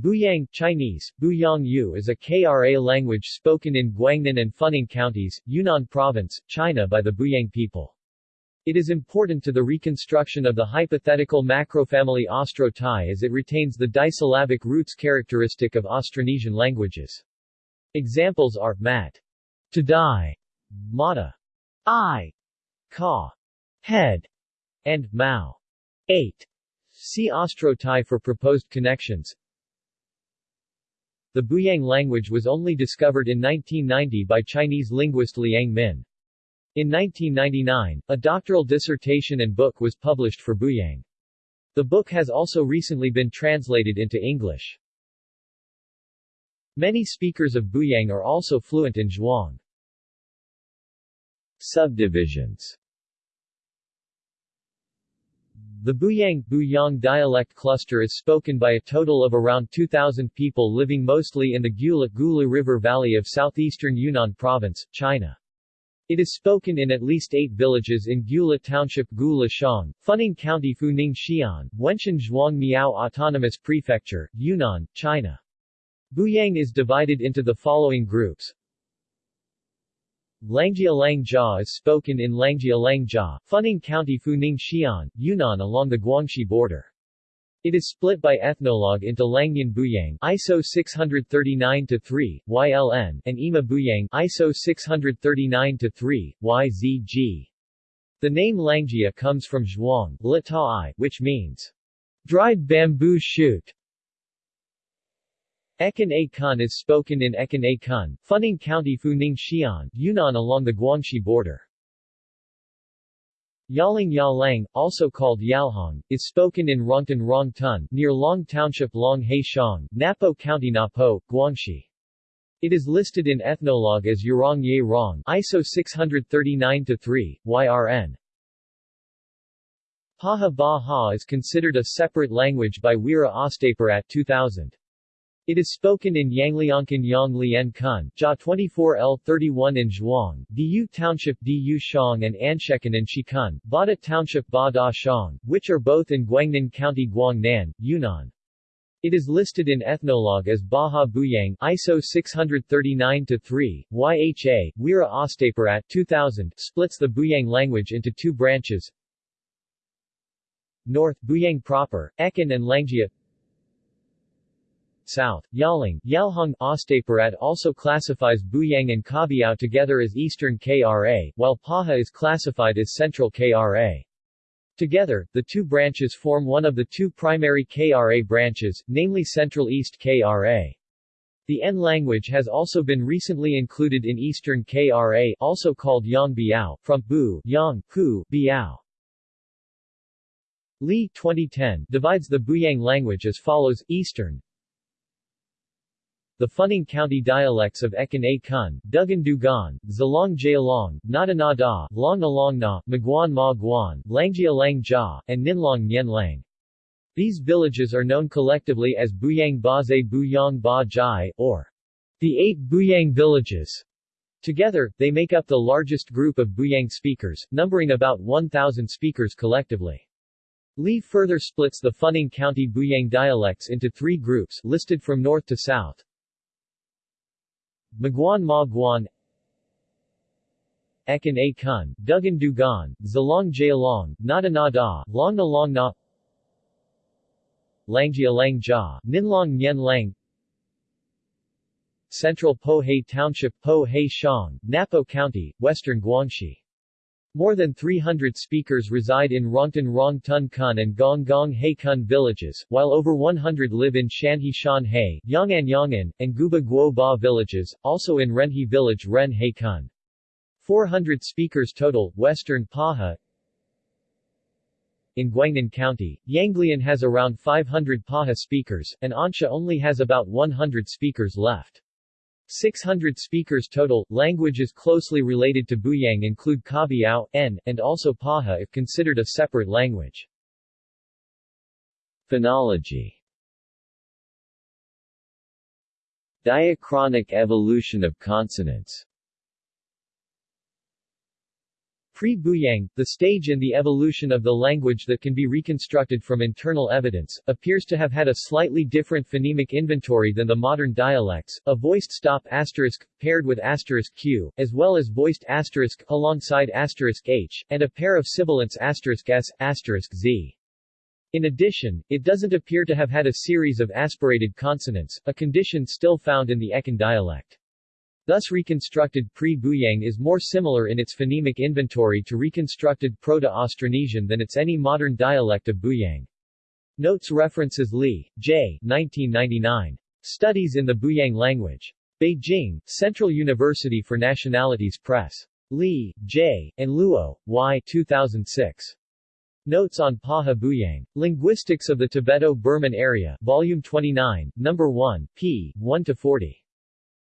Buyang Chinese, Buyang Yu is a KRA language spoken in Guangnan and Funing counties, Yunnan Province, China by the Buyang people. It is important to the reconstruction of the hypothetical macrofamily Austro-Tai as it retains the disyllabic roots characteristic of Austronesian languages. Examples are mat, to die, mata, eye, ka, head, and mao, eight. See Austro-Tai for proposed connections. The Buyang language was only discovered in 1990 by Chinese linguist Liang Min. In 1999, a doctoral dissertation and book was published for Buyang. The book has also recently been translated into English. Many speakers of Buyang are also fluent in Zhuang. Subdivisions the Buyang Buyang dialect cluster is spoken by a total of around 2,000 people living mostly in the Gula Gulu River Valley of southeastern Yunnan Province, China. It is spoken in at least eight villages in Gula Township Gula Shang, Funing County Funing Xi'an, Wenshan Zhuang Miao Autonomous Prefecture, Yunnan, China. Buyang is divided into the following groups Langjia Langjia is spoken in Langjia Langjia, Funing County Funing Xi'an, Yunnan along the Guangxi border. It is split by ethnologue into Langnian Buyang ISO 639-3, YLN, and E'ma Buyang ISO 639-3, YZG. The name Langjia comes from Zhuang, Litai, which means dried bamboo shoot. Ekan A Kun is spoken in Ekan A Kun, Funing County Funing Xi'an, Yunnan along the Guangxi border. Yaling Yalang, also called Yalhong, is spoken in Rongtan Rongtun, near Long Township Long Shang, Napo County Napo, Guangxi. It is listed in Ethnologue as Yerong Ye Rong ISO 639-3, YRN. Paha Ba Ha is considered a separate language by Weera Ostapirat 2000. It is spoken in Yangliangkan Yang Lian Kun, Jia 24L31 in Zhuang, Du Township Du Shang and Anshekan in Shikun, Bada Township Ba Da Shang, which are both in Guangnan County Guangnan, Yunnan. It is listed in Ethnologue as Baha Buyang ISO 639-3, YHA, Weera Ostapirat 2000, splits the Buyang language into two branches. North, Buyang proper, Ekan and Langjia South, Yaling, Yalhong Ostapirat also classifies Buyang and Kabiao together as Eastern KRA, while Paha is classified as Central KRA. Together, the two branches form one of the two primary KRA branches, namely Central East KRA. The En language has also been recently included in Eastern KRA also called Yang Biao, from Bu, Yang, Ku, Biao. Li 2010 divides the Buyang language as follows, Eastern, the Funing County dialects of Ekan A Kun, Dugan Dugan, Zalong Jayalong, Nada Da, Long Along Na, Maguan Ma Guan, Langjia Lang Jia, and Ninlong Nyen Lang. These villages are known collectively as Buyang Baze Buyang Ba Jai, or the Eight Buyang Villages. Together, they make up the largest group of Buyang speakers, numbering about 1,000 speakers collectively. Li further splits the Funing County Buyang dialects into three groups, listed from north to south. Maguan Ma Guan Ekan A Kun, Dugan Dugan, Zalong Jayalong, Nada Na Da, Long Na Long Na Langjia Lang Jia, Ninlong Nyen Lang Central Po-Hay Township Po-Hay Shang, Napo County, Western Guangxi more than 300 speakers reside in Rongtan Rongtun Kun and Gong Gong He Kun villages, while over 100 live in Shanhe Shan He, Yang'an Yang'an, and Guba Guo Ba villages, also in Renhe village Ren He Kun. 400 speakers total, Western Paha, in Guangnan County, Yanglian has around 500 Paha speakers, and Ansha only has about 100 speakers left. 600 speakers total. Languages closely related to Buyang include Kabiao, En, and also Paha if considered a separate language. Phonology Diachronic evolution of consonants Pre-Buyang, the stage in the evolution of the language that can be reconstructed from internal evidence, appears to have had a slightly different phonemic inventory than the modern dialects, a voiced stop asterisk, paired with asterisk q, as well as voiced asterisk, alongside asterisk h, and a pair of sibilants asterisk s, asterisk z. In addition, it doesn't appear to have had a series of aspirated consonants, a condition still found in the Ekan dialect. Thus reconstructed pre-Buyang is more similar in its phonemic inventory to reconstructed Proto-Austronesian than its any modern dialect of Buyang. Notes references Li, J. 1999. Studies in the Buyang language. Beijing, Central University for Nationalities Press. Li, J., and Luo, Y. 2006. Notes on Paha Buyang. Linguistics of the Tibeto-Burman Area, Volume 29, No. 1, p. 1-40.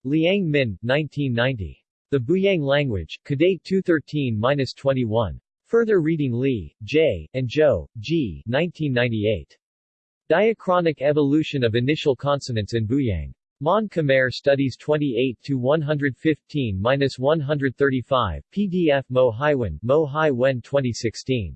Liang Min, 1990. The Buyang Language, Kadate 213-21. Further reading Li, J., and Zhou, G. 1998. Diachronic Evolution of Initial Consonants in Buyang. Mon Khmer Studies 28-115-135, PDF Mo Haiwen, Mo Hai Wen 2016.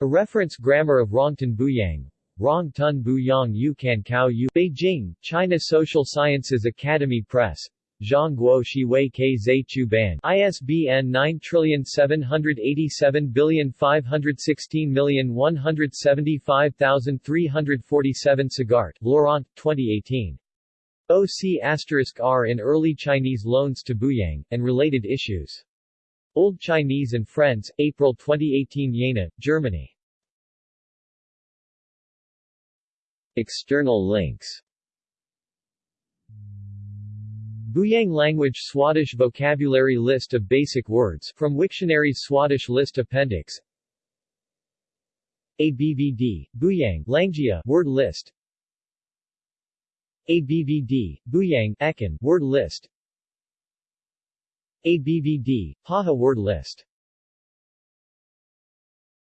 A Reference Grammar of Rongtan Buyang, Rong Tun Bu Yang Yu Kan Kao Yu Beijing, China Social Sciences Academy Press Zhongguo Shiwei K Zhe Chu Ban ISBN 9787516175347 Sagart, Laurent, 2018. OC R in Early Chinese Loans to Buyang, and Related Issues. Old Chinese and Friends, April 2018 Jena, Germany. External links. Buyang language Swadesh vocabulary list of basic words from Wiktionary's Swadesh list appendix. ABVD, Buyang Langjia word list. ABVD, Buyang Ekan word list. ABVD, Paha word list